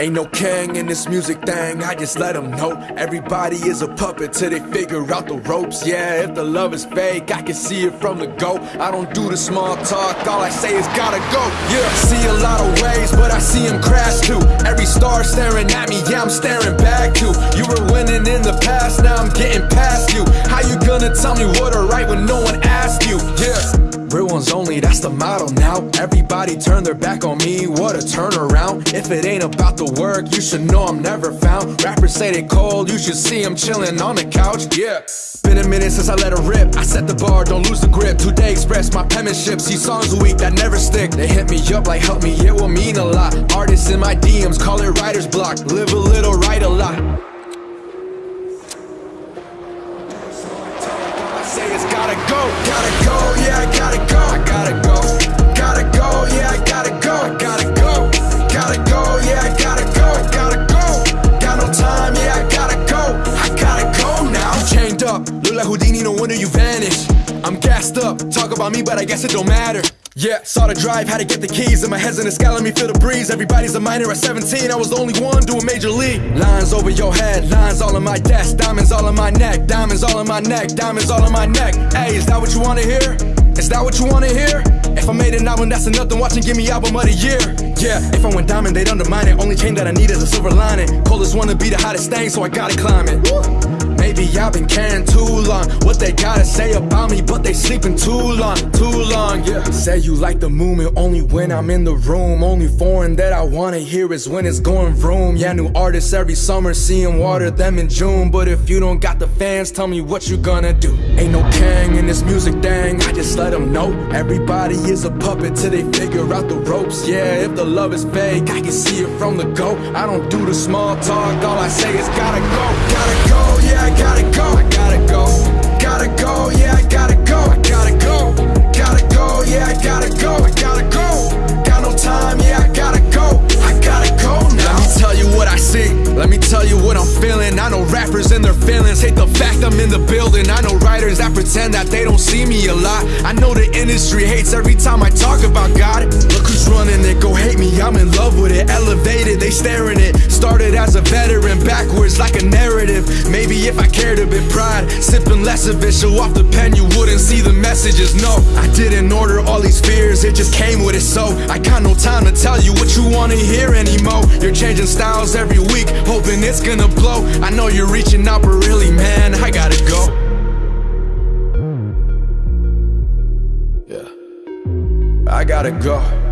Ain't no king in this music thing, I just let them know. Everybody is a puppet till they figure out the ropes. Yeah, if the love is fake, I can see it from the go. I don't do the small talk, all I say is gotta go. Yeah, see a lot of waves, but I see them crash too. Every star staring at me, yeah, I'm staring back too. You were winning in the past, now I'm getting past you. How you gonna tell me what to write when no one asked you? Only, that's the model now. Everybody turn their back on me, what a turnaround. If it ain't about the work, you should know I'm never found. Rappers say they cold, you should see them chilling on the couch, yeah. Been a minute since I let it rip. I set the bar, don't lose the grip. Today express my penmanship. See songs a week that never stick. They hit me up like help me, it will mean a lot. Artists in my DMs call it writer's block. Live a little, write a lot. No wonder you vanished. I'm gassed up, talk about me, but I guess it don't matter. Yeah, saw the drive, had to get the keys, and my head's in the sky, let me feel the breeze. Everybody's a minor at 17, I was the only one doing major league. Lines over your head, lines all on my desk, diamonds all on my neck, diamonds all on my neck, diamonds all on my neck. Hey, is that what you wanna hear? Is that what you wanna hear? If I made an album, that's enough to watch and give me album of the year. Yeah, if I went diamond, they'd undermine it. Only chain that I need is a silver lining. Coldest wanna be the hottest thing, so I gotta climb it. Maybe I've been caring too long. What they gotta say about me, but they sleeping too long, too long. Yeah. Say you like the movement only when I'm in the room. Only foreign that I wanna hear is when it's going vroom. Yeah, new artists every summer, seeing water them in June. But if you don't got the fans, tell me what you gonna do. Ain't no king in this music thing, I just let them know. Everybody is a puppet till they figure out the ropes. Yeah, if the love is fake, I can see it from the go. I don't do the small talk, all I say is gotta building. I know writers that pretend that they don't see me a lot. I know the industry hates every time I talk about God. Look who's running bit, sipping less of it. Show off the pen, you wouldn't see the messages. No, I didn't order all these fears, it just came with it. So I got no time to tell you what you wanna hear anymore. You're changing styles every week, hoping it's gonna blow. I know you're reaching out, but really, man, I gotta go. Yeah, I gotta go.